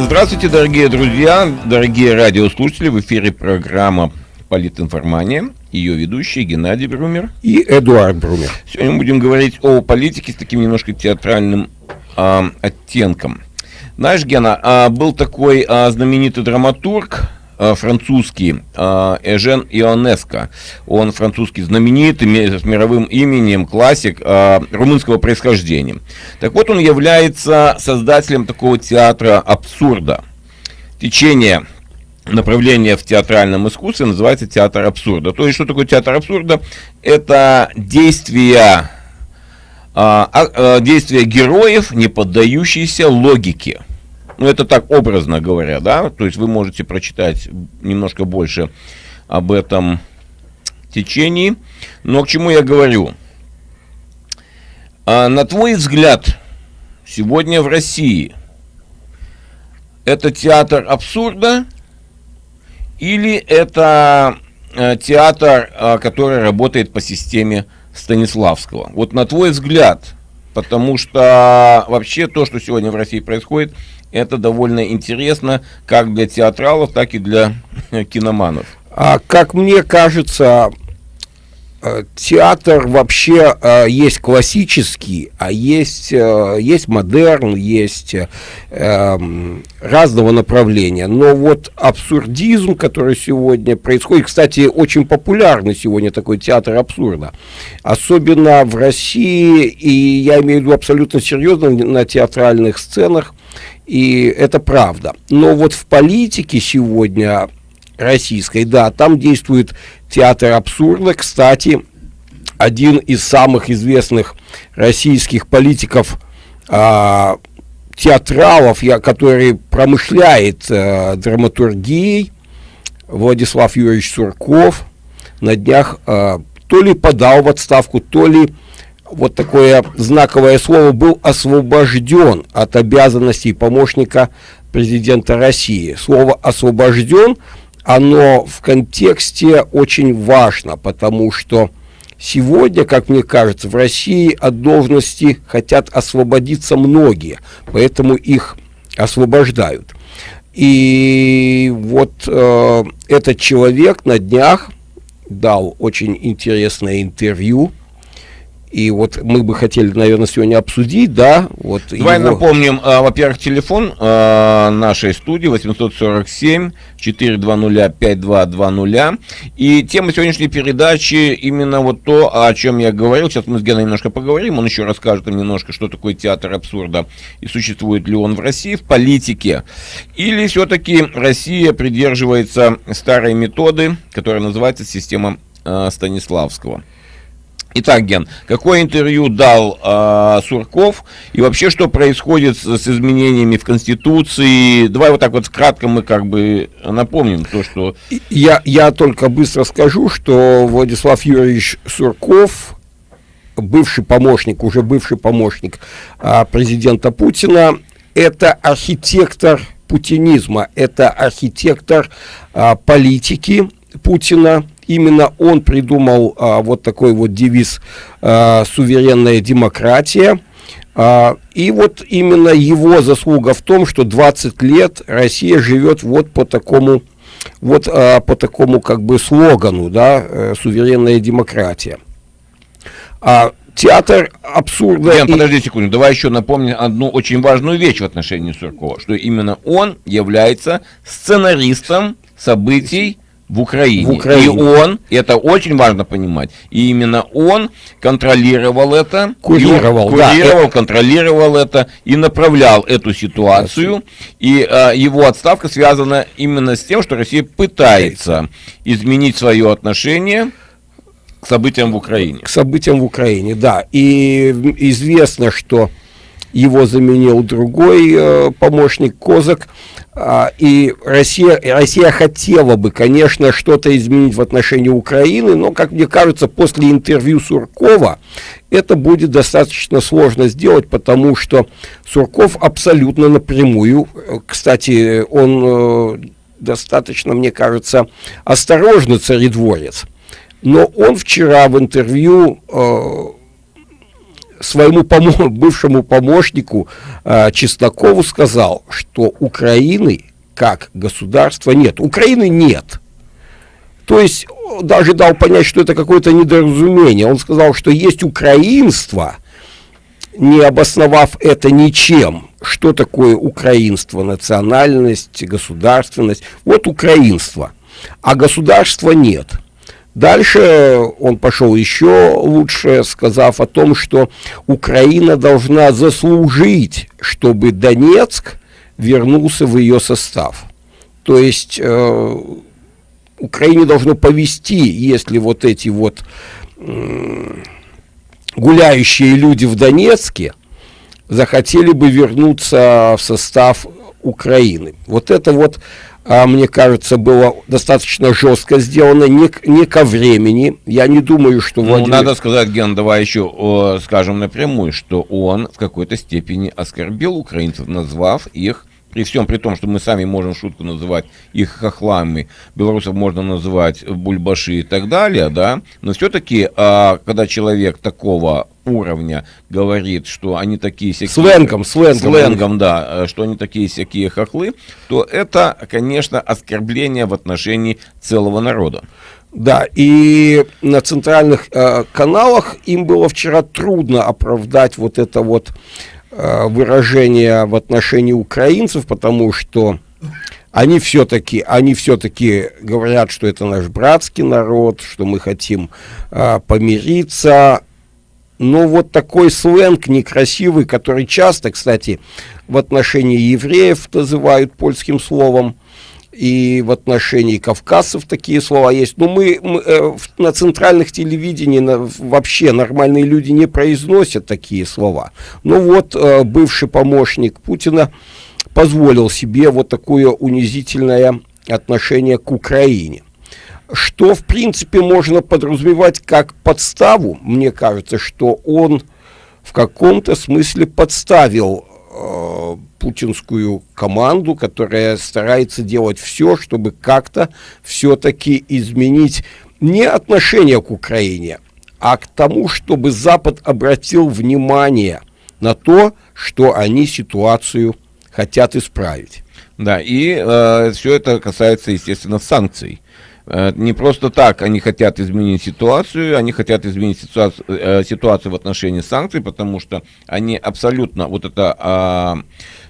Здравствуйте, дорогие друзья, дорогие радиослушатели. В эфире программа «Политинформания». Ее ведущий Геннадий Брумер. И Эдуард Брумер. Сегодня мы будем говорить о политике с таким немножко театральным а, оттенком. Знаешь, Гена, а, был такой а, знаменитый драматург, французский а, Эжен Ионеско. Он французский знаменитый, с мировым именем, классик а, румынского происхождения. Так вот, он является создателем такого театра абсурда. Течение направление в театральном искусстве называется театр абсурда. То есть, что такое театр абсурда? Это действия, а, действия героев, не поддающиеся логике. Ну, это так образно говоря, да? То есть, вы можете прочитать немножко больше об этом течении. Но к чему я говорю? А, на твой взгляд, сегодня в России это театр абсурда или это э, театр, э, который работает по системе Станиславского? Вот на твой взгляд, потому что вообще то, что сегодня в России происходит, это довольно интересно как для театралов, так и для киноманов. А как мне кажется, Э, театр вообще э, есть классический, а есть, э, есть модерн, есть эм, разного направления. Но вот абсурдизм, который сегодня происходит, кстати, очень популярный сегодня такой театр абсурда, особенно в России, и я имею в виду абсолютно серьезно на театральных сценах, и это правда. Но вот в политике сегодня российской, да, там действует театр абсурда. Кстати, один из самых известных российских политиков, а, театралов, я, который промышляет а, драматургией, Владислав Юрьевич Сурков, на днях а, то ли подал в отставку, то ли вот такое знаковое слово был освобожден от обязанностей помощника президента России. Слово освобожден оно в контексте очень важно, потому что сегодня, как мне кажется, в России от должности хотят освободиться многие, поэтому их освобождают. И вот э, этот человек на днях дал очень интересное интервью и вот мы бы хотели, наверное, сегодня обсудить, да, вот Давай его... напомним, а, во-первых, телефон а, нашей студии 847 420 5220. И тема сегодняшней передачи именно вот то, о чем я говорил. Сейчас мы с Геной немножко поговорим, он еще расскажет нам немножко, что такое театр абсурда и существует ли он в России, в политике. Или все-таки Россия придерживается старой методы, которая называется система а, Станиславского. Итак, Ген, какое интервью дал э, Сурков и вообще что происходит с, с изменениями в Конституции? Давай вот так вот кратко мы как бы напомним то, что... Я, я только быстро скажу, что Владислав Юрьевич Сурков, бывший помощник, уже бывший помощник э, президента Путина, это архитектор путинизма, это архитектор э, политики Путина, именно он придумал а, вот такой вот девиз а, «Суверенная демократия». А, и вот именно его заслуга в том, что 20 лет Россия живет вот по такому, вот а, по такому как бы слогану, да, э, «Суверенная демократия». А, театр абсурда... Ян, и... подожди секунду, давай еще напомним одну очень важную вещь в отношении Суркова, что именно он является сценаристом событий в Украине. в Украине. И он, это очень важно понимать, и именно он контролировал это, курировал, курировал да. контролировал это и направлял эту ситуацию. И а, его отставка связана именно с тем, что Россия пытается изменить свое отношение к событиям в Украине. К событиям в Украине, да. И известно, что его заменил другой э, помощник Козак. А, и Россия, Россия хотела бы, конечно, что-то изменить в отношении Украины, но, как мне кажется, после интервью Суркова это будет достаточно сложно сделать, потому что Сурков абсолютно напрямую, кстати, он э, достаточно, мне кажется, осторожный царедворец, но он вчера в интервью э, своему помо бывшему помощнику э, Чеснокову сказал, что Украины как государства нет. Украины нет. То есть даже дал понять, что это какое-то недоразумение. Он сказал, что есть украинство, не обосновав это ничем. Что такое украинство? Национальность, государственность. Вот украинство. А государства нет. Дальше он пошел еще лучше, сказав о том, что Украина должна заслужить, чтобы Донецк вернулся в ее состав. То есть э, Украине должно повести, если вот эти вот э, гуляющие люди в Донецке захотели бы вернуться в состав Украины. Вот это вот а, мне кажется, было достаточно жестко сделано, не, не ко времени. Я не думаю, что... Ну, Владимир... надо сказать, Ген, давай еще о, скажем напрямую, что он в какой-то степени оскорбил украинцев, назвав их при всем при том, что мы сами можем шутку называть их хохлами, белорусов можно называть бульбаши и так далее, да, но все-таки, а, когда человек такого уровня говорит, что они такие всякие... Сленгом, сленгом. Сленгом, да, что они такие всякие хохлы, то это, конечно, оскорбление в отношении целого народа. Да, и на центральных э, каналах им было вчера трудно оправдать вот это вот Э, выражения в отношении украинцев, потому что они все-таки они все-таки говорят, что это наш братский народ, что мы хотим э, помириться. Но вот такой сленг некрасивый, который часто, кстати, в отношении евреев называют польским словом, и в отношении кавказцев такие слова есть. Но мы, мы э, на центральных телевидении на, вообще нормальные люди не произносят такие слова. Но вот э, бывший помощник Путина позволил себе вот такое унизительное отношение к Украине. Что, в принципе, можно подразумевать как подставу. Мне кажется, что он в каком-то смысле подставил э, путинскую команду, которая старается делать все, чтобы как-то все-таки изменить не отношение к Украине, а к тому, чтобы Запад обратил внимание на то, что они ситуацию хотят исправить. Да, и э, все это касается, естественно, санкций. Э, не просто так они хотят изменить ситуацию, они хотят изменить ситуацию, э, ситуацию в отношении санкций, потому что они абсолютно, вот это а,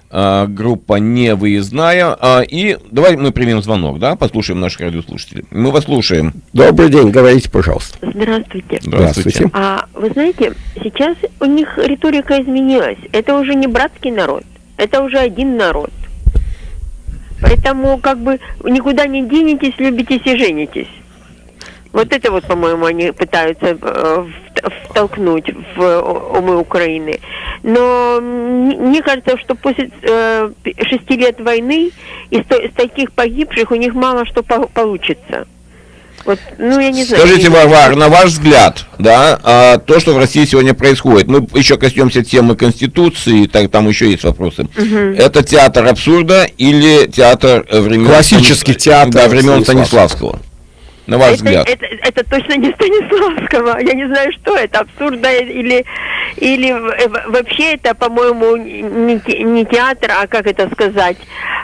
а, группа не выездная. А, и давай мы примем звонок, да, послушаем наших радиослушателей. Мы вас слушаем. Добрый день, говорите, пожалуйста. Здравствуйте. Здравствуйте. А вы знаете, сейчас у них риторика изменилась. Это уже не братский народ, это уже один народ. Поэтому как бы никуда не денетесь, любитесь и женитесь. Вот это вот, по-моему, они пытаются э, втолкнуть в умы Украины. Но мне кажется, что после э, шести лет войны из, таких погибших у них мало что по получится. Вот, ну, я не знаю. Скажите, Варвар, на ваш взгляд, да, а, то, что в России сегодня происходит, мы еще коснемся темы Конституции, так, там еще есть вопросы. Угу. Это театр абсурда или театр времен... Классический театр да, времен Станиславского? На ваш это, взгляд? Это, это, это точно не Станиславского. Я не знаю, что это, абсурдно или, или вообще это, по-моему, не, не театр, а как это сказать,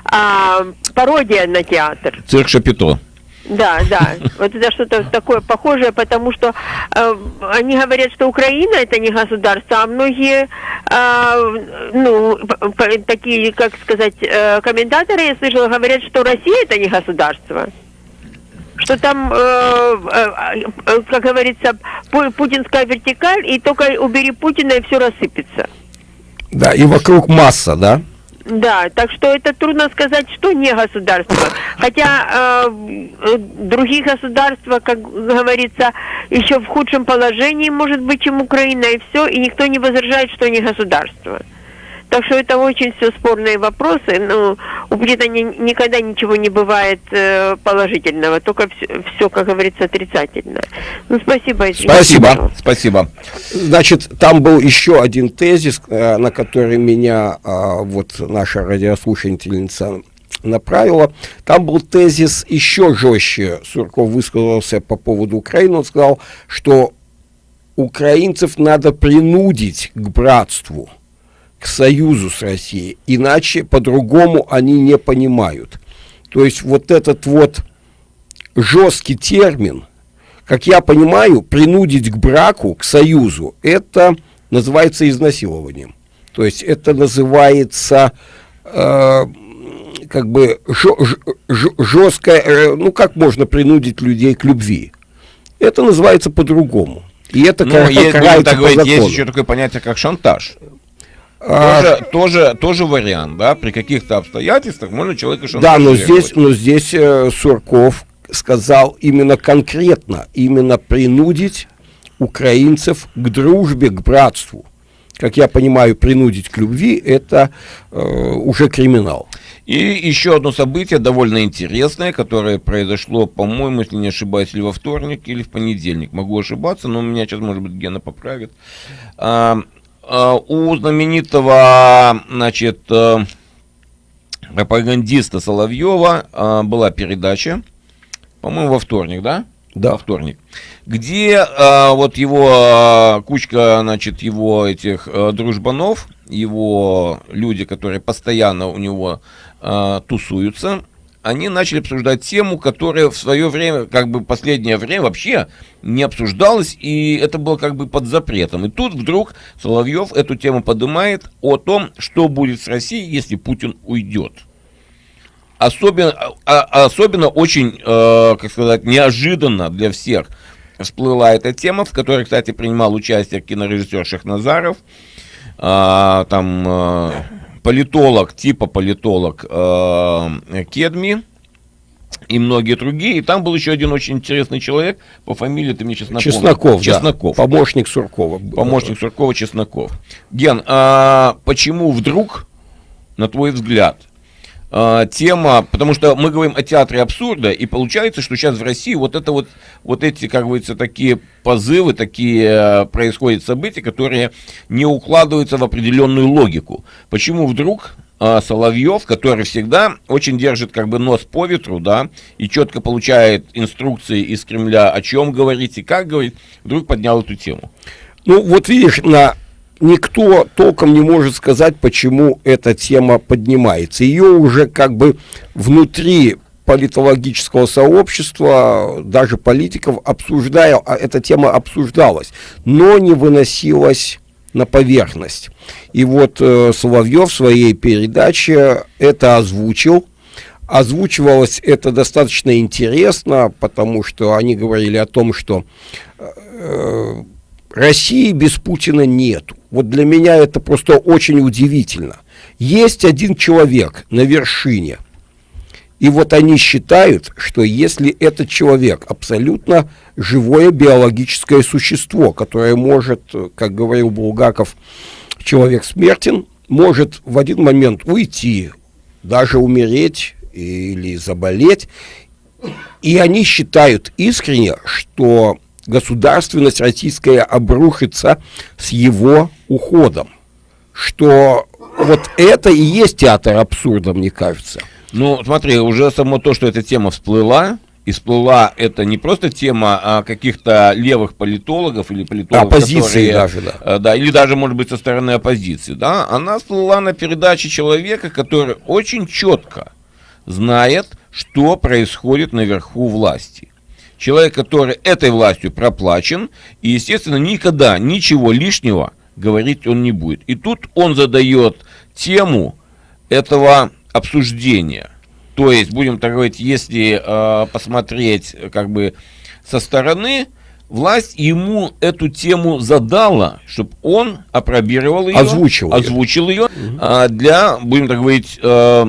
а, пародия на театр. Цирк Шапито. Да, да. Вот это что-то такое похожее, потому что э, они говорят, что Украина это не государство, а многие, э, ну, такие, как сказать, э, комментаторы, я слышала, говорят, что Россия это не государство. Что там, э, э, э, как говорится, путинская вертикаль, и только убери Путина, и все рассыпется. Да, и вокруг масса, да? Да, так что это трудно сказать, что не государство. Хотя э, другие государства, как говорится, еще в худшем положении, может быть, чем Украина, и все, и никто не возражает, что не государство. Так что это очень все спорные вопросы. Но у Британии никогда ничего не бывает э, положительного, только все, все, как говорится, отрицательно. Ну, спасибо. Извините, спасибо, спасибо. Значит, там был еще один тезис, э, на который меня э, вот наша радиослушательница направила. Там был тезис еще жестче. Сурков высказался по поводу Украины. Он сказал, что украинцев надо принудить к братству, к союзу с Россией, иначе по-другому они не понимают. То есть вот этот вот жесткий термин, как я понимаю, принудить к браку, к союзу, это называется изнасилованием. То есть это называется э, как бы жесткое, э, ну как можно принудить людей к любви? Это называется по-другому. И это ну, есть, так говорить, закону. есть еще такое понятие, как шантаж. А... Тоже, тоже, тоже вариант, да, при каких-то обстоятельствах можно человека. Да, но здесь, но здесь э, Сурков сказал именно конкретно, именно принудить украинцев к дружбе, к братству. Как я понимаю, принудить к любви – это э, уже криминал. И еще одно событие довольно интересное, которое произошло, по-моему, если не ошибаюсь, или во вторник, или в понедельник. Могу ошибаться, но меня сейчас, может быть, Гена поправит. А, у знаменитого, значит, э, пропагандиста Соловьева а, была передача, по-моему, во вторник, да? Да. Во вторник. Где а, вот его а, кучка, значит, его этих а, дружбанов, его люди, которые постоянно у него а, тусуются, они начали обсуждать тему, которая в свое время, как бы последнее время вообще не обсуждалась, и это было как бы под запретом. И тут вдруг Соловьев эту тему поднимает о том, что будет с Россией, если Путин уйдет. Особенно, а, особенно очень, э, как сказать, неожиданно для всех всплыла эта тема, в которой, кстати, принимал участие кинорежиссер Шахназаров, э, там э, политолог, типа политолог э, Кедми, и многие другие. И там был еще один очень интересный человек по фамилии, ты мне сейчас напомнишь. Чесноков, Чесноков. Да. Помощник Суркова. Помощник Суркова Чесноков. Ген, а почему вдруг, на твой взгляд, э, тема, потому что мы говорим о театре абсурда, и получается, что сейчас в России вот это вот, вот эти, как говорится, такие позывы, такие э, происходят события, которые не укладываются в определенную логику. Почему вдруг э, Соловьев, который всегда очень держит как бы нос по ветру, да, и четко получает инструкции из Кремля, о чем говорить и как говорить, вдруг поднял эту тему? Ну, вот видишь, на никто толком не может сказать, почему эта тема поднимается. Ее уже как бы внутри политологического сообщества, даже политиков, обсуждая, а эта тема обсуждалась, но не выносилась на поверхность. И вот э, Соловьев в своей передаче это озвучил. Озвучивалось это достаточно интересно, потому что они говорили о том, что э, России без Путина нету. Вот для меня это просто очень удивительно. Есть один человек на вершине, и вот они считают, что если этот человек абсолютно живое биологическое существо, которое может, как говорил Булгаков, человек смертен, может в один момент уйти, даже умереть или заболеть, и они считают искренне, что государственность российская обрушится с его уходом. Что вот это и есть театр абсурда, мне кажется. Ну, смотри, уже само то, что эта тема всплыла, и всплыла это не просто тема а каких-то левых политологов или политологов, оппозиции которые, даже, да. Э, да, или даже, может быть, со стороны оппозиции, да, она всплыла на передаче человека, который очень четко знает, что происходит наверху власти человек, который этой властью проплачен, и, естественно, никогда ничего лишнего говорить он не будет. И тут он задает тему этого обсуждения. То есть, будем так говорить, если э, посмотреть как бы со стороны, власть ему эту тему задала, чтобы он опробировал ее, озвучил, озвучил ее, ее э, для, будем так говорить, э,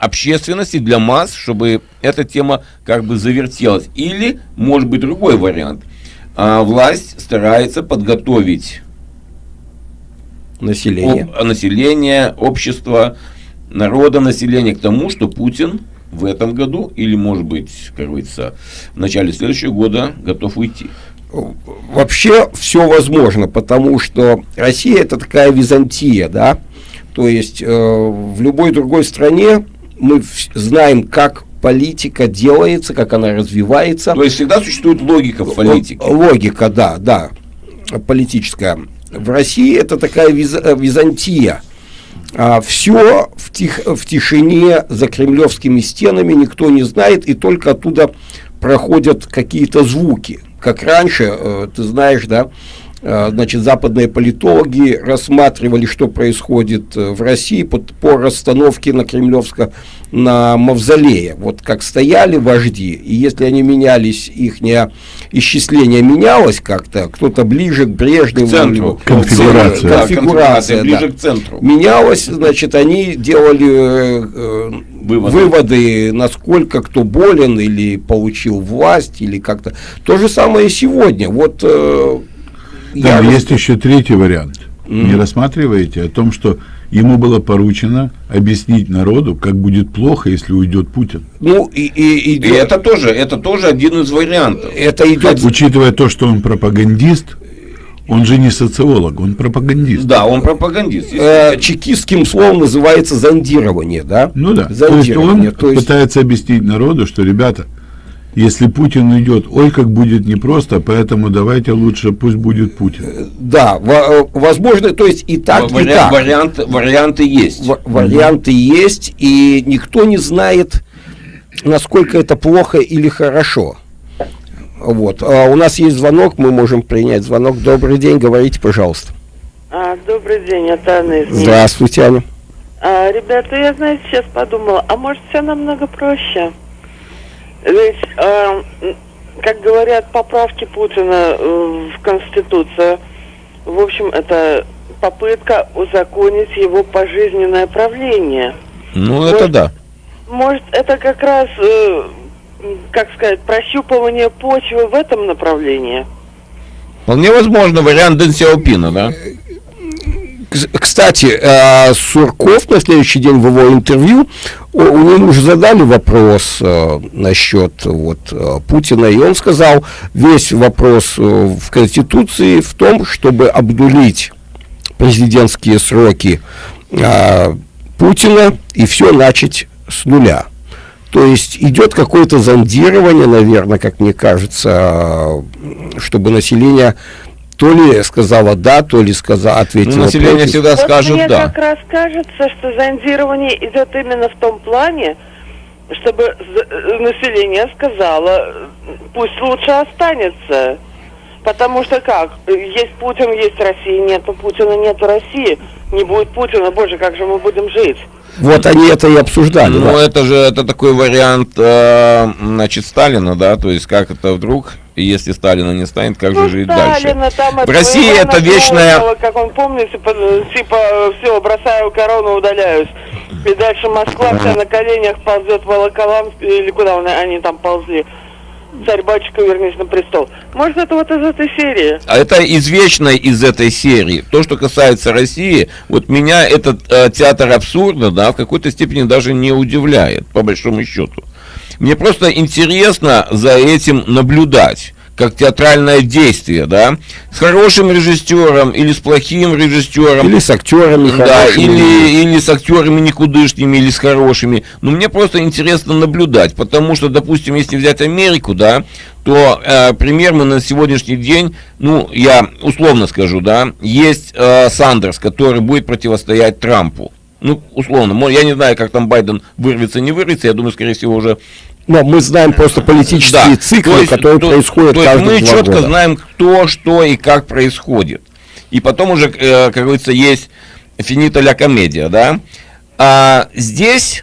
общественности, для масс, чтобы эта тема как бы завертелась. Или, может быть, другой вариант. А, власть старается подготовить население. Об, население, общество, народа, население к тому, что Путин в этом году, или, может быть, как говорится, в начале следующего года готов уйти. Вообще все возможно, потому что Россия это такая Византия, да, то есть э, в любой другой стране мы знаем, как политика делается, как она развивается. То есть всегда существует логика в политике. Логика, да, да. политическая. В России это такая виз, Византия. А, все в, тих, в тишине за кремлевскими стенами, никто не знает, и только оттуда проходят какие-то звуки. Как раньше, э, ты знаешь, да, э, значит, западные политологи рассматривали, что происходит э, в России по, по расстановке на Кремлевском на мавзолее. Вот как стояли вожди, и если они менялись, их исчисление менялось как-то, кто-то ближе к Брежневу. К центру. Конфигурация. Да, конфигурация, ближе да. к центру. Менялось, значит, они делали э, выводы. выводы, насколько кто болен или получил власть, или как-то. То же самое и сегодня. Вот, э, да, есть рас... еще третий вариант. Mm. Не рассматриваете о том, что ему было поручено объяснить народу, как будет плохо, если уйдет Путин. Ну, и, и, и, и это тоже, это тоже один из вариантов. Это идет... Учитывая то, что он пропагандист, он же не социолог, он пропагандист. Да, он пропагандист. Э, чекистским словом называется зондирование, да? Ну да. Зондирование. То есть он то есть... пытается объяснить народу, что, ребята, если Путин уйдет, ой, как будет непросто, поэтому давайте лучше пусть будет Путин. Э, да, э, возможно, то есть и так, Вари- и так. Варианты, варианты есть. В- варианты есть, и никто не знает, насколько это плохо или хорошо. Вот. А у нас есть звонок, мы можем принять звонок. Добрый день, говорите, пожалуйста. А, добрый день, это Анна из Здравствуйте, Аня. А, ребята, я, знаете, сейчас подумала, а может все намного проще? Ведь, э, как говорят, поправки Путина э, в Конституцию, в общем, это попытка узаконить его пожизненное правление. Ну, может, это да. Может, это как раз, э, как сказать, прощупывание почвы в этом направлении? Вполне возможно, вариант Дэн Сяопина, да? Кстати, э, Сурков на следующий день в его интервью, у него уже задали вопрос э, насчет вот, э, Путина, и он сказал, весь вопрос в Конституции в том, чтобы обдулить президентские сроки Путина и все начать с нуля. То есть идет какое-то зондирование, наверное, как мне кажется, чтобы население то ли сказала да, то ли сказала, ответила ну, население против. всегда вот скажет мне да. как раз кажется, что зондирование идет именно в том плане, чтобы э, население сказало, пусть лучше останется. Потому что как? Есть Путин, есть Россия, нету Путина, нету России. Не будет Путина, боже, как же мы будем жить? Вот они это и обсуждали. Ну, да? это же это такой вариант, э, значит, Сталина, да, то есть как это вдруг, если Сталина не станет, как ну, же жить Сталина, дальше? Там, в России это вечная... Как он помнит, типа, типа, все, бросаю корону, удаляюсь. И дальше Москва вся на коленях ползет в Волоколамск, или куда они там ползли царь-батюшка вернись на престол. Может, это вот из этой серии? А это извечное из этой серии. То, что касается России, вот меня этот э, театр абсурда, да, в какой-то степени даже не удивляет, по большому счету. Мне просто интересно за этим наблюдать как театральное действие, да, с хорошим режиссером или с плохим режиссером. Или с актерами Да, или, или с актерами никудышными, или с хорошими. Но мне просто интересно наблюдать, потому что, допустим, если взять Америку, да, то э, пример мы на сегодняшний день, ну, я условно скажу, да, есть э, Сандерс, который будет противостоять Трампу. Ну, условно, я не знаю, как там Байден вырвется, не вырвется, я думаю, скорее всего, уже но мы знаем просто политические да. циклы, есть, которые то, происходят то есть Мы четко года. знаем, кто, что и как происходит. И потом уже, э, как говорится, есть финита ля комедия, да. А здесь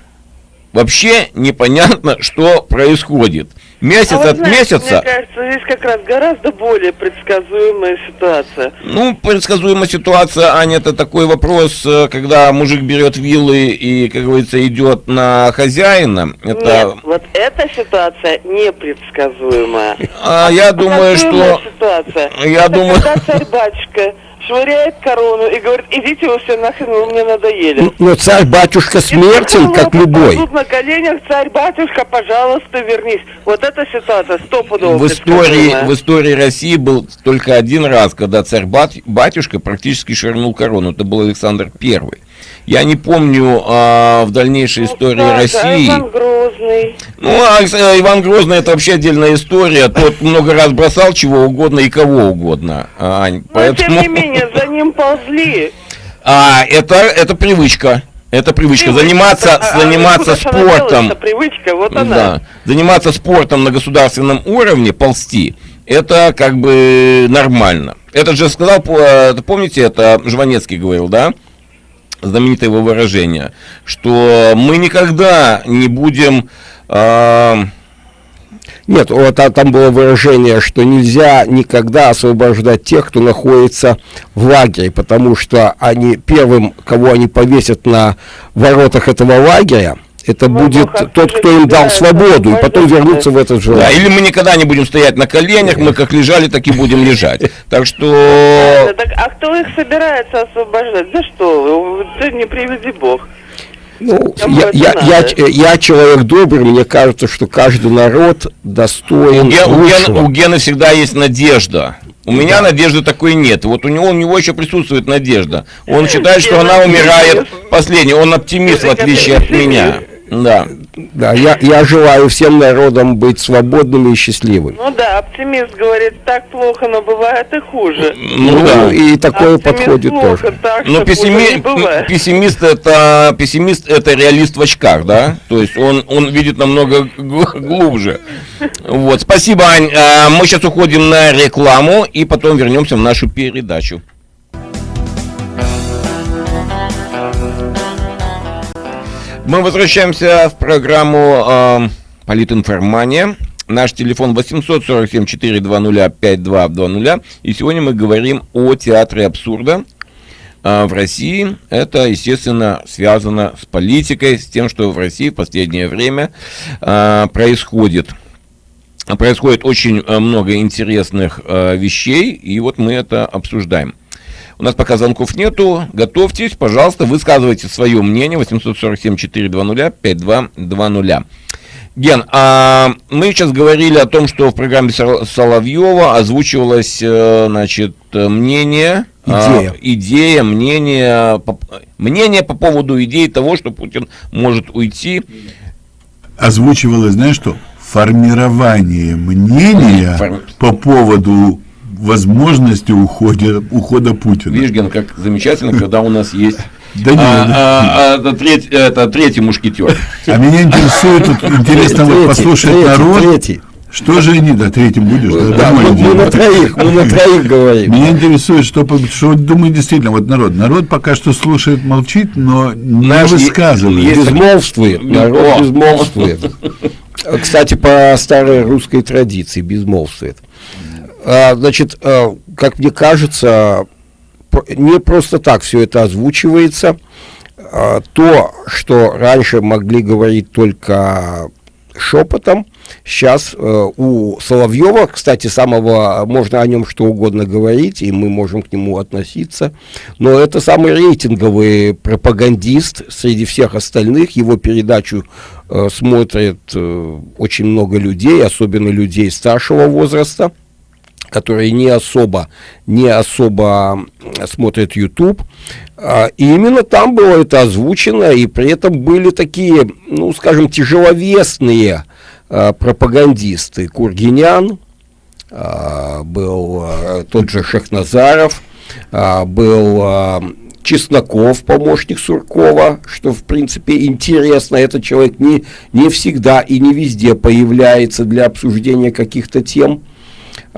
вообще непонятно, что происходит месяц а от знаете, месяца. Мне кажется, здесь как раз гораздо более предсказуемая ситуация. Ну, предсказуемая ситуация, Аня, это такой вопрос, э, когда мужик берет виллы и, как говорится, идет на хозяина. Это... Нет, вот эта ситуация непредсказуемая. А, а я думаю, что... Ситуация. Я это думаю... Когда царь-батюшка швыряет корону и говорит, идите вы все нахрен, вы мне надоели. Но ну, царь-батюшка смертен, как любой. на коленях, царь-батюшка, пожалуйста, вернись. Вот эта ситуация стопудово в истории, в истории России был только один раз, когда царь-батюшка практически швырнул корону. Это был Александр Первый. Я не помню а, в дальнейшей ну, истории да, России. Иван Грозный. Ну, а Иван Грозный это вообще отдельная история. Тот много раз бросал чего угодно и кого угодно, Ань. Но тем не менее, за ним ползли. А, это, это привычка. Это привычка. Привычка. Заниматься, А- а заниматься спортом. привычка, вот она. Да. Заниматься спортом на государственном уровне, ползти, это как бы нормально. Это же сказал, э, помните, это Жванецкий говорил, да? Знаменитое его выражение, что мы никогда не будем... а, Нет, вот а там было выражение, что нельзя никогда освобождать тех, кто находится в лагере, потому что они первым, кого они повесят на воротах этого лагеря, это Ну, будет ну, тот, кто им дал да, свободу, и потом вернуться в этот же да, или мы никогда не будем стоять на коленях, мы как лежали, так и будем лежать. Так Да, что... так, а кто их собирается освобождать? Да что ты не приведи бог. Ну, я, я, я, я человек добрый, мне кажется, что каждый народ достоин У, у Гена, у Гены всегда есть надежда. У меня надежды такой нет. Вот у него, у него еще присутствует надежда. Он считает, что она умирает последней. Он оптимист, в отличие от меня. Да. Да, я, я желаю всем народам быть свободными и счастливыми. Ну да, оптимист говорит, так плохо, но бывает и хуже. Ну да. и такое Оптимист подходит плохо, тоже. Так, Но пессими- пессимист это пессимист это реалист в очках, да? То есть он он видит намного гл- глубже. Вот, спасибо, Ань. А, Мы сейчас уходим на рекламу и потом вернемся в нашу передачу. Мы возвращаемся в программу э, Политинформания. Наш телефон 847-420-5220. И сегодня мы говорим о театре абсурда э, в России. Это, естественно, связано с политикой, с тем, что в России в последнее время э, происходит. Происходит очень э, много интересных э, вещей, и вот мы это обсуждаем. У нас пока звонков нету. Готовьтесь, пожалуйста, высказывайте свое мнение. 847-420-5220. Ген, а мы сейчас говорили о том, что в программе Сол- Соловьева озвучивалось, э, значит, мнение, а, Идея. идея, мнение, по, мнение по поводу идеи того, что Путин может уйти. Озвучивалось, знаешь что? Формирование мнения Форм- по поводу возможности ухода, ухода Путина. Видишь, Ген, как замечательно, когда у нас есть Да не, а, да. а, а, это, треть- это третий мушкетер. А меня интересует, вот интересно вот послушать третий, народ. третий. Что же они, да, третьим будешь? Да, Да, мы, мы на троих, мы на троих говорим. Меня интересует, что, что думает действительно вот народ. Народ пока что слушает, молчит, но не высказывает. Безмолвствует, народ безмолвствует. Кстати, по старой русской традиции безмолвствует. А, Значит, а, как мне кажется, не просто так все это озвучивается. А, То, что раньше могли говорить только шепотом, сейчас э, у Соловьева, кстати, самого, можно о нем что угодно говорить, и мы можем к нему относиться, но это самый рейтинговый пропагандист среди всех остальных. Его передачу э, смотрят э, очень много людей, особенно людей старшего возраста которые не особо, не особо смотрят YouTube. А, И именно там было это озвучено, и при этом были такие, ну, скажем, тяжеловесные а, пропагандисты. Кургинян, а, был тот же Шехназаров, а, был Чесноков, помощник Суркова, что, в принципе, интересно. Этот человек не, не всегда и не везде появляется для обсуждения каких-то тем.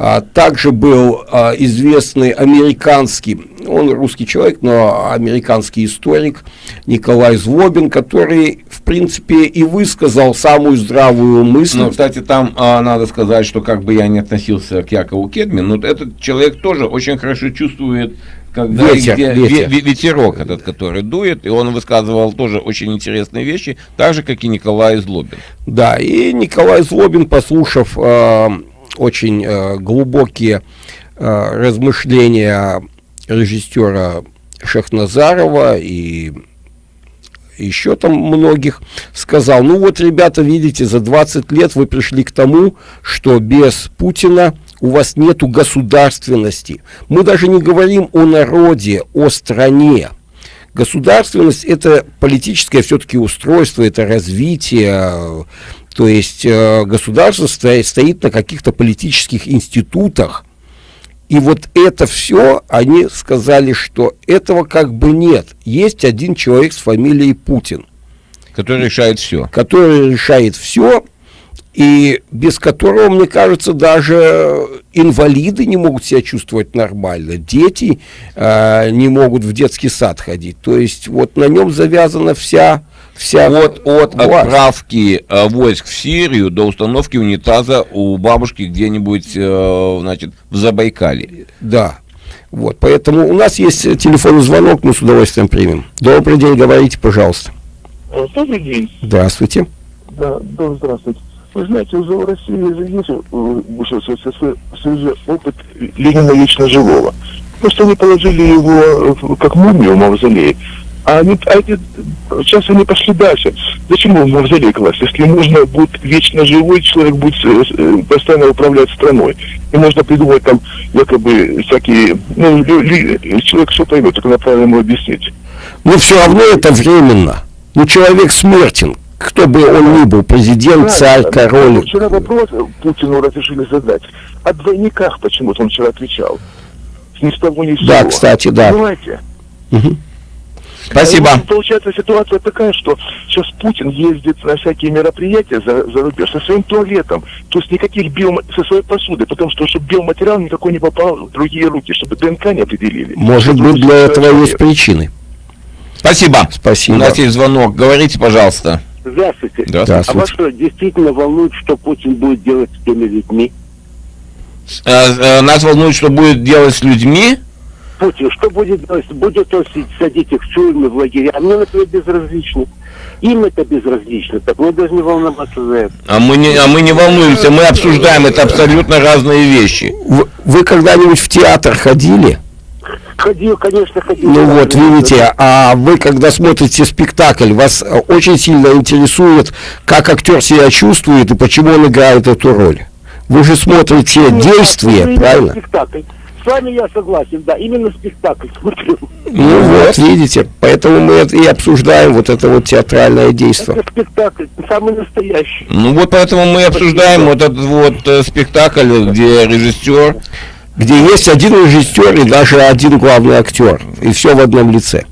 А, Также был а, известный американский, он русский человек, но американский историк Николай Злобин, который, в принципе, и высказал самую здравую мысль. Ну, кстати, там а, надо сказать, что как бы я не относился к Якову Кедмин, но этот человек тоже очень хорошо чувствует, когда Ветер, где- ветер. ве- ве- ветерок этот, который дует, и он высказывал тоже очень интересные вещи, так же, как и Николай Злобин. Да, и Николай Злобин, послушав э, очень э, глубокие э, размышления режиссера Шахназарова и еще там многих, сказал, ну вот, ребята, видите, за 20 лет вы пришли к тому, что без Путина у вас нету государственности. Мы даже не говорим о народе, о стране. Государственность это политическое все-таки устройство, это развитие. То есть э, государство стоит, стоит на каких-то политических институтах. И вот это все, они сказали, что этого как бы нет. Есть один человек с фамилией Путин. Который решает все. Который решает все, и без которого, мне кажется, даже инвалиды не могут себя чувствовать нормально, дети э, не могут в детский сад ходить. То есть вот на нем завязана вся вся от, от власть. отправки э, войск в Сирию до установки унитаза у бабушки где-нибудь, э, значит, в Забайкале. Да. Вот, поэтому у нас есть телефонный звонок, мы с удовольствием примем. Добрый день, говорите, пожалуйста. Добрый день. Здравствуйте. Да, да, здравствуйте. Вы знаете, уже в России есть в СССР опыт Ленина Вечно Живого. Просто они положили его как мумию в мавзолей. А, они, эти, сейчас они пошли дальше. Зачем его в мавзолей класть? Если можно будет вечно живой человек будет э, постоянно управлять страной. И можно придумать там якобы всякие... Ну, человек все поймет, только надо правильно ему объяснить. Но все равно это временно. Ну, человек смертен кто бы он ни был, президент, да, царь, король. Вчера вопрос Путину разрешили задать. О двойниках почему-то он вчера отвечал. Ни с того, ни с Да, кстати, да. Понимаете? Угу. Спасибо. И, получается ситуация такая, что сейчас Путин ездит на всякие мероприятия за, за рубеж со своим туалетом, то есть никаких биом... со своей посуды, потому что чтобы биоматериал никакой не попал в другие руки, чтобы ДНК не определили. Может быть, для этого человек. есть причины. Спасибо. Спасибо. У нас есть звонок. Говорите, пожалуйста. Здравствуйте. Здравствуйте. А вас что, действительно волнует, что Путин будет делать с теми людьми? Э, э, нас волнует, что будет делать с людьми? Путин, что будет делать? Будет он садить их в тюрьмы, в лагеря? А мне, например, безразлично. Им это безразлично, так мы должны волноваться за это. А мы не, а мы не волнуемся, мы обсуждаем, это абсолютно разные вещи. Вы, вы когда-нибудь в театр ходили? Ходил, конечно, ходил. Ну вот, видите, а вы, когда смотрите спектакль, вас очень сильно интересует, как актер себя чувствует и почему он играет эту роль. Вы же смотрите ну, действие, правильно? Спектакль. С вами я согласен, да, именно спектакль смотрю. Ну вот, видите, поэтому мы и обсуждаем вот это вот театральное действие. Это спектакль, самый настоящий. Ну вот поэтому мы обсуждаем вот этот вот э, спектакль, где режиссер где есть один режиссер и даже один главный актер. И все в одном лице.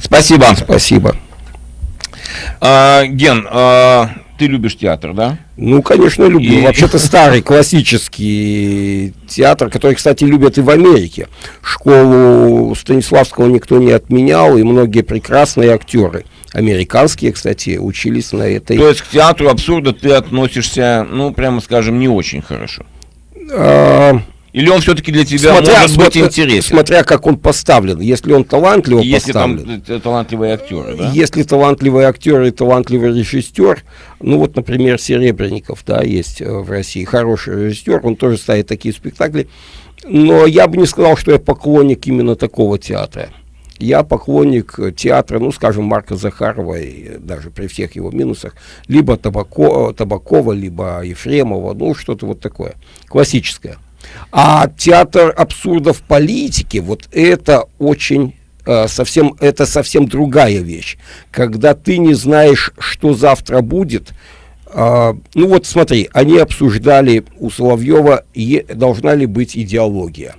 Спасибо. Спасибо. А, Ген, а, ты любишь театр, да? Ну, конечно, люблю. И... Вообще-то старый классический театр, который, кстати, любят и в Америке. Школу Станиславского никто не отменял, и многие прекрасные актеры американские, кстати, учились на этой... То есть к театру абсурда ты относишься, ну, прямо скажем, не очень хорошо? А, или он все-таки для тебя смотря, может быть интересен? Смотря как он поставлен. Если он талантливо Если поставлен. там талантливые актеры, да? Если талантливый актер и талантливый режиссер, ну вот, например, Серебренников, да, есть э, в России хороший режиссер, он тоже ставит такие спектакли. Но я бы не сказал, что я поклонник именно такого театра. Я поклонник театра, ну, скажем, Марка Захарова, и даже при всех его минусах, либо Табако, Табакова, либо Ефремова, ну, что-то вот такое, классическое. А театр абсурда в политике, вот это очень э, совсем, это совсем другая вещь. Когда ты не знаешь, что завтра будет, э, ну вот смотри, они обсуждали у Соловьева, должна ли быть идеология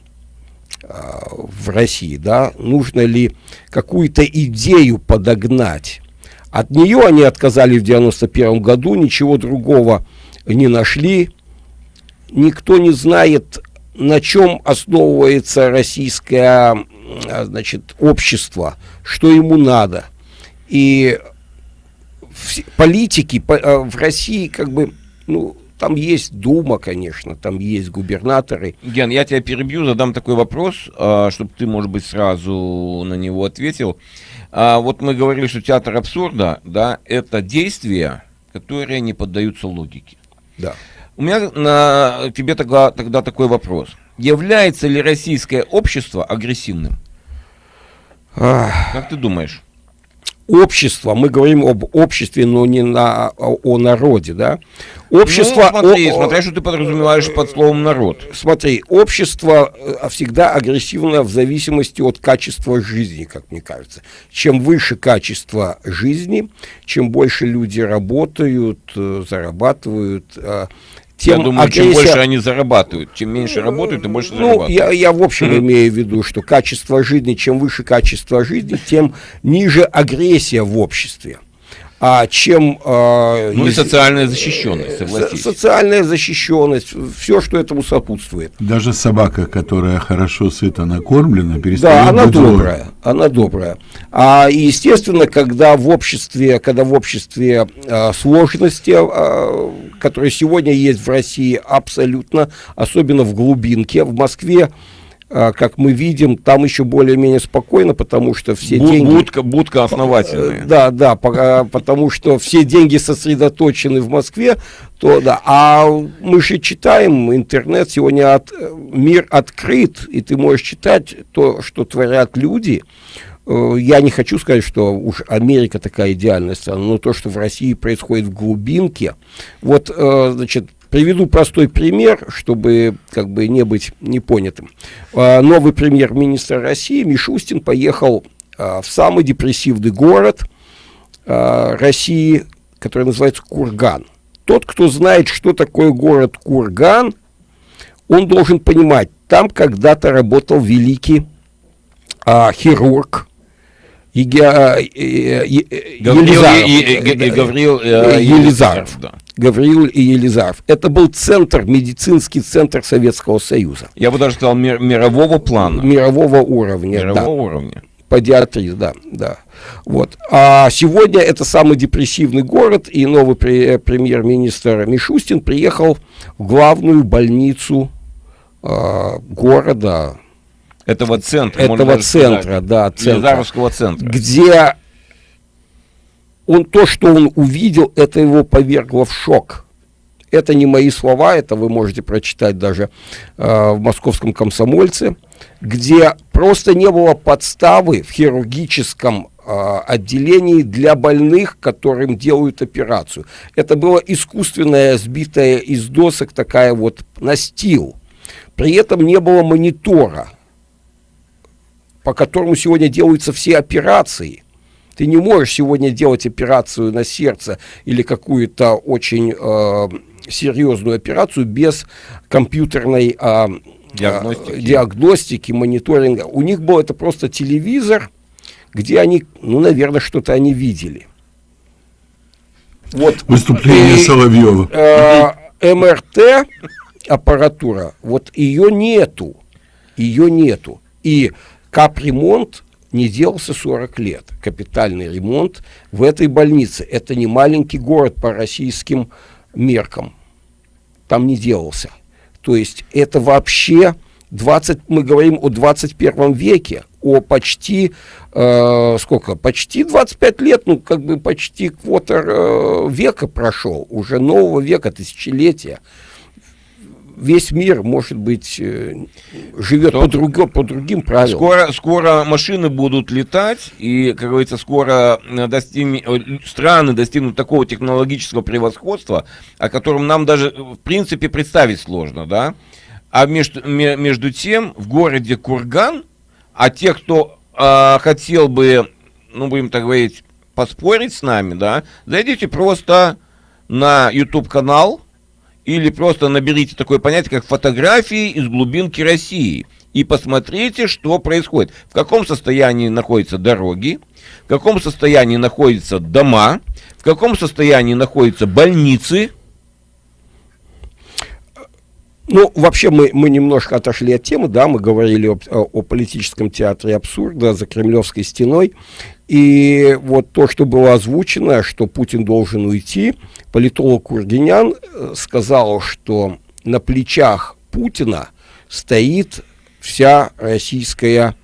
э, в России, да, нужно ли какую-то идею подогнать. От нее они отказали в 91 году, ничего другого не нашли, никто не знает, на чем основывается российское значит, общество, что ему надо. И политики э, в России как бы, ну, там есть Дума, конечно, там есть губернаторы. Ген, я тебя перебью, задам такой вопрос, а, чтобы ты, может быть, сразу на него ответил. А, вот мы говорили, что театр абсурда, да, это действия, которые не поддаются логике. Да. У меня на тебе тогда, тогда такой вопрос. Является ли российское общество агрессивным? Как ты думаешь? Общество, мы говорим об обществе, но не на, о, народе, да, общество... Ну, смотри, о- смотря что ты подразумеваешь под словом народ. Смотри, общество э, всегда агрессивно в зависимости от качества жизни, как мне кажется. Чем выше качество жизни, чем больше люди работают, э, зарабатывают, э, тем Я думаю, чем агрессия- больше они зарабатывают, чем меньше работают, тем больше ну, зарабатывают. я, я в общем имею в виду, что качество жизни, чем выше качество жизни, тем ниже агрессия в обществе. А чем... э, Ну и социальная защищенность, со- согласись. социальная защищенность, все, что этому сопутствует. Даже собака, которая хорошо сыто накормлена, Да, перестает она быть злой. добрая, она добрая. А и, естественно, когда в обществе, когда в обществе э, сложности, э, которые сегодня есть в России абсолютно, особенно в глубинке, в Москве, как мы видим, там еще более-менее спокойно, потому что все Бу- деньги... Будка, будка основательная. Э, Да, да, а, потому что все деньги сосредоточены в Москве, то да. А мы же читаем интернет, сегодня от- э, мир открыт, и ты можешь читать то, что творят люди. Э, Я не хочу сказать, что уж Америка такая идеальная страна, но то, что в России происходит в глубинке. Вот, значит, приведу простой пример, чтобы как бы не быть непонятым. Э, Новый премьер-министр России Мишустин поехал э, в самый депрессивный город э, России, который называется Курган. Тот, кто знает, что такое город Курган, он должен понимать, там когда-то работал великий а, хирург Еге- а, э, э, э, Елизаров. Гавриил, Елизаров. да. Гавриил и Елизаров. Это был центр, медицинский центр Советского Союза. Я бы даже сказал мир- мирового плана. Мирового уровня. да. Мирового уровня. Педиатрии, да, да. Вот. А сегодня это самый депрессивный город, и новый пре- премьер-министр Мишустин приехал в главную больницу а, города, Этого центра. этого даже сказать. центра, да, центра, Елизаровского центра. где он то, что он увидел, это его повергло в шок. Это не мои слова, это вы можете прочитать даже э, в московском комсомольце, где просто не было подставы в хирургическом э, отделении для больных, которым делают операцию. Это было искусственная, сбитая из досок такая вот настил. При этом не было монитора, по которому сегодня делаются все операции. Ты не можешь сегодня делать операцию на сердце или какую-то очень э, серьезную операцию без компьютерной э, Диагностики. э, диагностики, мониторинга. У них был это просто телевизор, где они, ну, наверное, что-то они видели. Вот Выступление И- Соловьева. э, МРТ аппаратура, вот ее нету, ее нету. И капремонт не делался 40 лет. Капитальный ремонт в этой больнице. Это не маленький город по российским меркам. Там не делался. То есть это вообще 20, мы говорим о 21 веке, о почти, э, сколько, почти 25 лет, ну как бы почти квотер э, века прошел, уже нового века, тысячелетия. Весь мир, может быть, э, живет по, друго- по другим правилам. Скоро, скоро машины будут летать, и, как говорится, скоро э, достигне- э, страны достигнут такого технологического превосходства, о котором нам даже, э, в принципе, представить сложно, да? А между, ме- между тем, в городе Курган, а те, кто а, хотел бы, ну, будем так говорить, поспорить с нами, да, зайдите просто на YouTube-канал, или просто наберите такое понятие, как фотографии из глубинки России. И посмотрите, что происходит. В каком состоянии находятся дороги, в каком состоянии находятся дома, в каком состоянии находятся больницы. Ну, вообще мы, мы немножко отошли от темы, да, мы говорили об- о, о политическом театре абсурда за Кремлевской стеной. И вот то, что было озвучено, что Путин должен уйти, политолог Кургинян э, сказал, что на плечах Путина стоит вся российская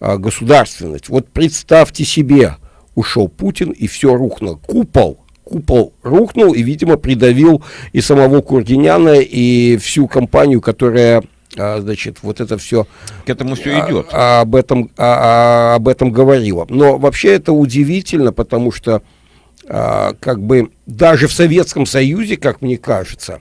а, государственность. Вот представьте себе, ушел Путин и все рухнуло. Купол, купол рухнул и, видимо, придавил и самого Кургиняна, и всю компанию, которая а, значит, вот это все К этому все идет. а, об этом а, а, об этом говорила. Но вообще это удивительно, потому что а, как бы даже в Советском Союзе, как мне кажется,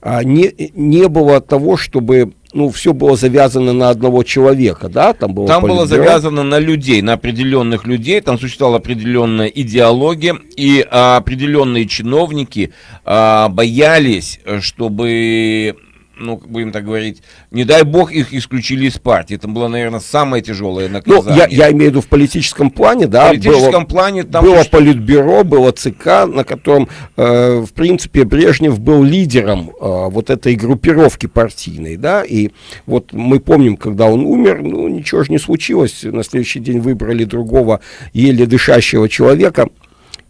а, не не было того, чтобы ну все было завязано на одного человека, да, там было. Там было завязано на людей, на определенных людей, там существовала определенная идеология, и а, определенные чиновники а, боялись, э, чтобы, ну, будем так говорить, не дай бог их исключили из партии. Это было, наверное, самое тяжелое Ну, наказание. я, я имею в виду в политическом плане, да, В политическом было- плане там было существует- политбюро, было ЦК, на котором, э, в принципе, Брежнев был лидером э, вот этой группировки партийной, да, и вот мы помним, когда он умер, ну, ничего же не случилось, на следующий день выбрали другого еле дышащего человека,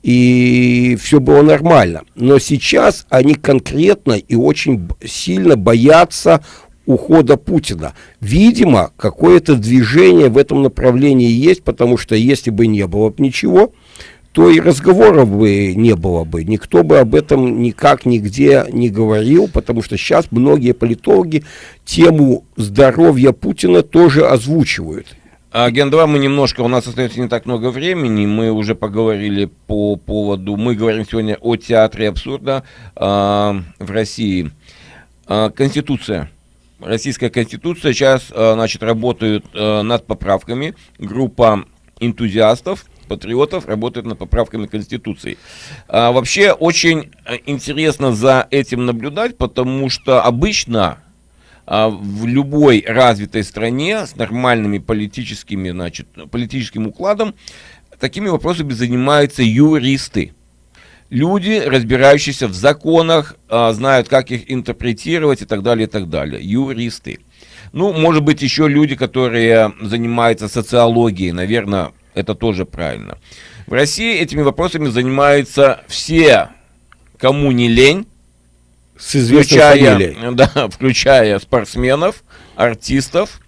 и все было нормально. Но сейчас они конкретно и очень сильно боятся ухода Путина. Видимо, какое-то движение в этом направлении есть, потому что если бы не было бы ничего, то и разговоров бы не было бы. Никто бы об этом никак нигде не говорил, потому что сейчас многие политологи тему здоровья Путина тоже озвучивают. А, Ген 2 мы немножко, у нас остается не так много времени, мы уже поговорили по поводу, мы говорим сегодня о театре абсурда а, в России. А, Конституция. Российская Конституция сейчас, а, значит, работают а, над поправками. Группа энтузиастов, патриотов работает над поправками Конституции. А, вообще очень э, интересно за этим наблюдать, потому что обычно в любой развитой стране с нормальными политическими, значит, политическим укладом такими вопросами занимаются юристы. Люди, разбирающиеся в законах, а, знают, как их интерпретировать и так далее, и так далее. Юристы. Ну, может быть, еще люди, которые занимаются социологией, наверное, это тоже правильно. В России этими вопросами занимаются все, кому не лень, С известной включая, фамилией. да, включая спортсменов, артистов,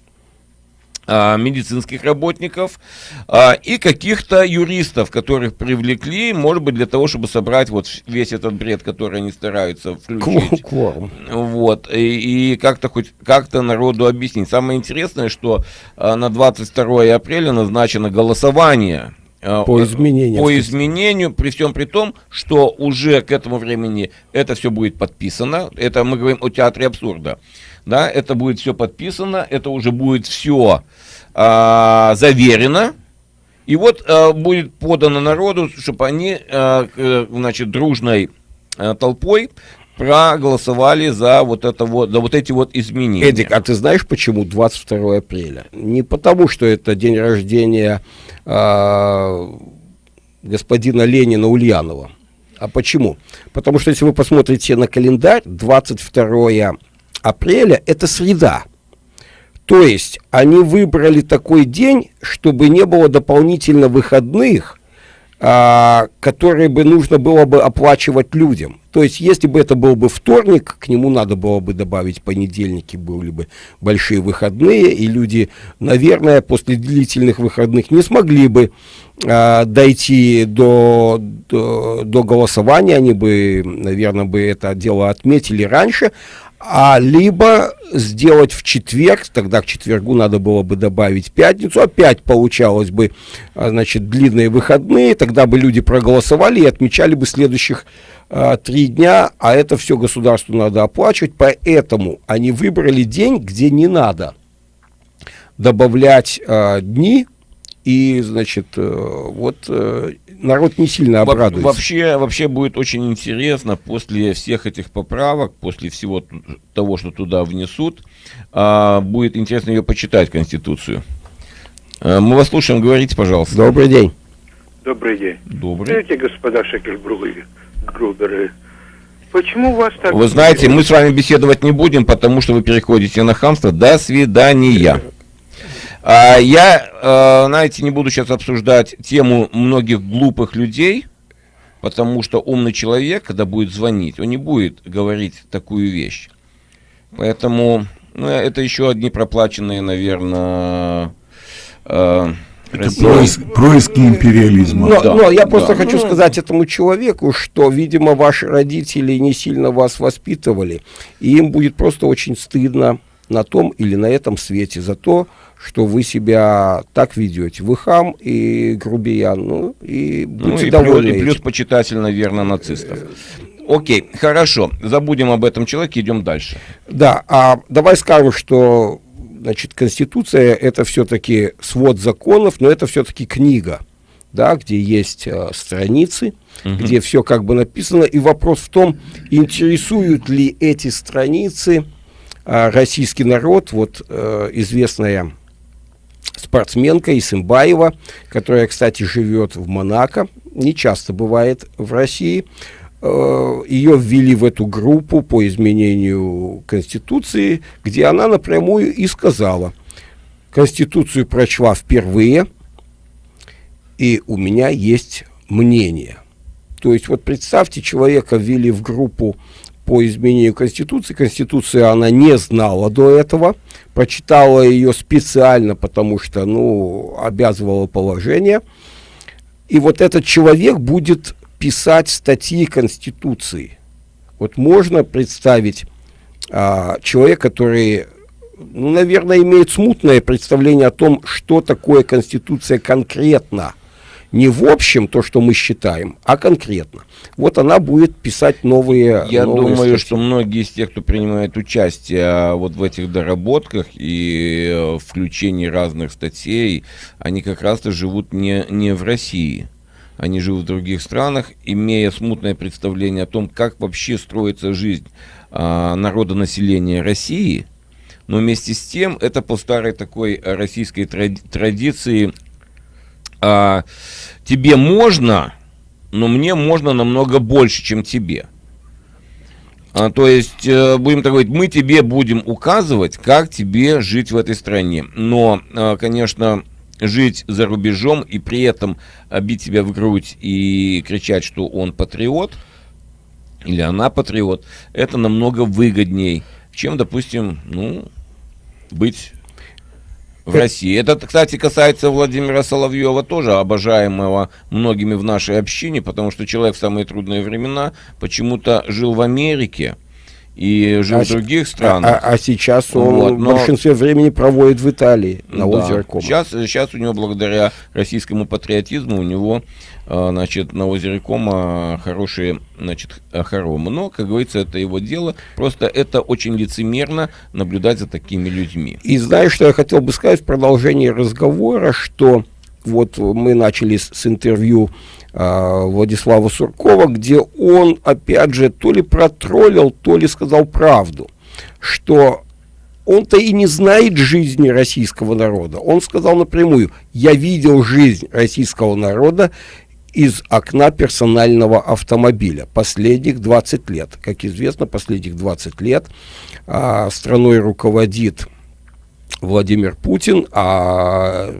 а, медицинских работников а, и каких-то юристов, которых привлекли, может быть, для того, чтобы собрать вот весь этот бред, который они стараются включить. Кворум. Вот, и, и как-то хоть как-то народу объяснить. Самое интересное, что а, на 22 апреля назначено голосование По изменениям. по изменению, при всем при том, что уже к этому времени это все будет подписано. Это мы говорим о театре абсурда. Да, это будет все подписано, это уже будет все заверено. И вот а, будет подано народу, чтобы они, а, значит, дружной а, толпой проголосовали за вот это вот, за вот эти вот изменения. Эдик, а ты знаешь, почему 22 апреля? Не потому, что это день рождения а, господина Ленина Ульянова. А почему? Потому что если вы посмотрите на календарь, 22 апреля – это среда. То есть они выбрали такой день, чтобы не было дополнительно выходных, а, которые бы нужно было бы оплачивать людям. То есть, если бы это был бы вторник, к нему надо было бы добавить понедельники, были бы большие выходные, и люди, наверное, после длительных выходных не смогли бы а, дойти до, до, до голосования, они бы, наверное, бы это дело отметили раньше, а либо сделать в четверг, тогда к четвергу надо было бы добавить пятницу, опять получалось бы, а, значит, длинные выходные, тогда бы люди проголосовали и отмечали бы следующих а, три дня, а это все государству надо оплачивать, поэтому они выбрали день, где не надо добавлять а, дни, и, значит, э, вот э, народ не сильно обрадуется. Вообще, вообще будет очень интересно после всех этих поправок, после всего того, что туда внесут, а, будет интересно ее почитать, Конституцию. А, мы вас слушаем, говорите, пожалуйста. Добрый день. Добрый день. Добрый. Скажите, господа Шекельбругеры, Груберы, почему вас так... Вы знаете, мы с вами беседовать не будем, потому что вы переходите на хамство. До свидания. А, я, э, знаете, не буду сейчас обсуждать тему многих глупых людей, потому что умный человек, когда будет звонить, он не будет говорить такую вещь. Поэтому ну, это еще одни проплаченные, наверное, э, Это происк- происки империализма. Но, Да, но я просто да. хочу сказать этому человеку, что, видимо, ваши родители не сильно вас воспитывали, и им будет просто очень стыдно на том или на этом свете за то, что вы себя так ведете. Вы хам и грубиян, ну и будьте Ну и довольны плюс, и плюс этим. почитатель, наверное, нацистов. Окей, хорошо. Забудем об этом человеке, идем дальше. Да, а давай скажем, что значит, Конституция это все-таки свод законов, но это все-таки книга, да, где есть э, страницы, где все как бы написано. И вопрос в том, интересуют ли эти страницы а, российский народ, вот э, известная спортсменка Исымбаева, которая, кстати, живет в Монако, не часто бывает в России. Э, Ее ввели в эту группу по изменению Конституции, где она напрямую и сказала, Конституцию прочла впервые, и у меня есть мнение. То есть вот представьте, человека ввели в группу по изменению Конституции. Конституция она не знала до этого, прочитала ее специально, потому что, ну, обязывало положение. И вот этот человек будет писать статьи Конституции. Вот можно представить а, человека, который, ну, наверное, имеет смутное представление о том, что такое Конституция конкретно. Не в общем то, что мы считаем, а конкретно. Вот она будет писать новые Я новые думаю, статьи. что многие из тех, кто принимает участие а, вот в этих доработках и э, включении разных статей, они как раз-то живут не, не в России. Они живут в других странах, имея смутное представление о том, как вообще строится жизнь а, народа населения России. Но вместе с тем, это по старой такой э, российской тради- традиции а, тебе можно, но мне можно намного больше, чем тебе. А, то есть, э, будем так говорить, мы тебе будем указывать, как тебе жить в этой стране. Но, э, конечно, жить за рубежом и при этом бить себя в грудь и кричать, что он патриот, или она патриот, это намного выгодней, чем, допустим, ну, быть в России. Это, кстати, касается Владимира Соловьева тоже, обожаемого многими в нашей общине, потому что человек в самые трудные времена почему-то жил в Америке и жил А в других А, странах. а сейчас он Вот, в но- большинстве времени проводит в Италии, на Да. озере Кома. Сейчас, сейчас у него, благодаря российскому патриотизму, у него, э, значит, на озере Кома хорошие, значит, х- хоромы. Но, как говорится, это его дело. Просто это очень лицемерно наблюдать за такими людьми. И знаешь, что я хотел бы сказать в продолжении разговора, что вот мы начали с, с интервью а, Владислава Суркова, где он, опять же, то ли протроллил, то ли сказал правду, что он-то и не знает жизни российского народа. Он сказал напрямую, я видел жизнь российского народа из окна персонального автомобиля последних 20 лет. Как известно, последних 20 лет а, страной руководит Владимир Путин, а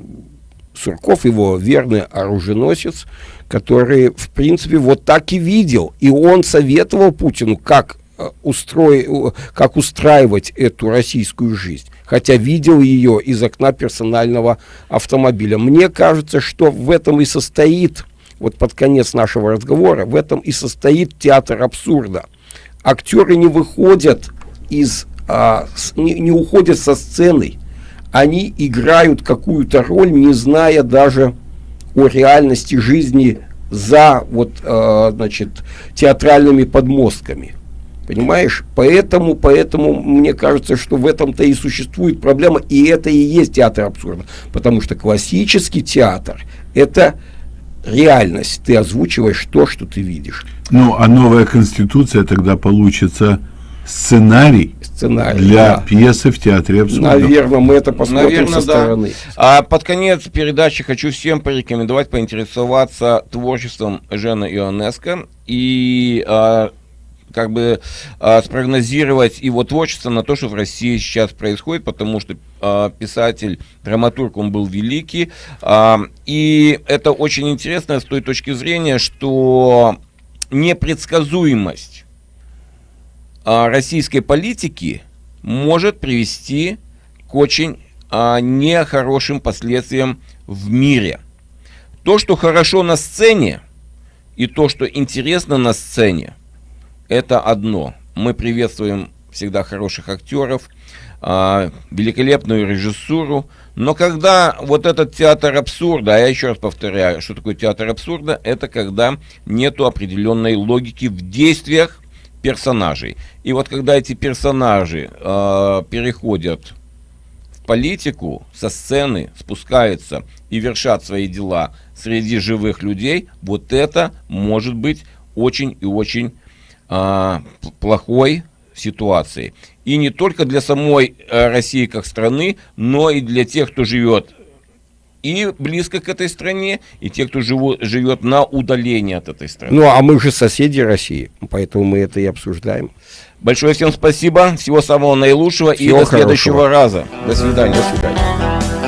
Сурков его верный оруженосец, который, в принципе, вот так и видел. И он советовал Путину, как, э, устрои- у- как устраивать эту российскую жизнь. Хотя видел ее из окна персонального автомобиля. Мне кажется, что в этом и состоит, вот под конец нашего разговора, в этом и состоит театр абсурда. Актеры не выходят из, а, с- не, не уходят со сцены. Они играют какую-то роль, не зная даже о реальности жизни за вот, э, значит, театральными подмостками. Понимаешь? Поэтому, поэтому мне кажется, что в этом-то и существует проблема, и это и есть театр абсурда. Потому что классический театр – это реальность. Ты озвучиваешь то, что ты видишь. Ну, а новая конституция тогда получится сценарий Сценарий. для да. пьесы в театре абсурда. Наверное, мы это посмотрим Наверное, со да. стороны. А под конец передачи хочу всем порекомендовать поинтересоваться творчеством Жена Ионеско и а, как бы а, спрогнозировать его творчество на то, что в России сейчас происходит, потому что а, писатель, драматург, он был великий. А, и это очень интересно с той точки зрения, что непредсказуемость российской политики может привести к очень а, нехорошим последствиям в мире. То, что хорошо на сцене, и то, что интересно на сцене, это одно. Мы приветствуем всегда хороших актеров, а, великолепную режиссуру. Но когда вот этот театр абсурда, а я еще раз повторяю, что такое театр абсурда, это когда нету определенной логики в действиях персонажей. И вот когда эти персонажи э, переходят в политику, со сцены спускаются и вершат свои дела среди живых людей, вот это может быть очень и очень э, плохой ситуацией. И не только для самой э, России как страны, но и для тех, кто живет и близко к этой стране, и те, кто живу, живет на удалении от этой страны. Ну, а мы же соседи России, поэтому мы это и обсуждаем. Большое всем спасибо, всего самого наилучшего Всего и до следующего хорошего. раза. До свидания. До свидания.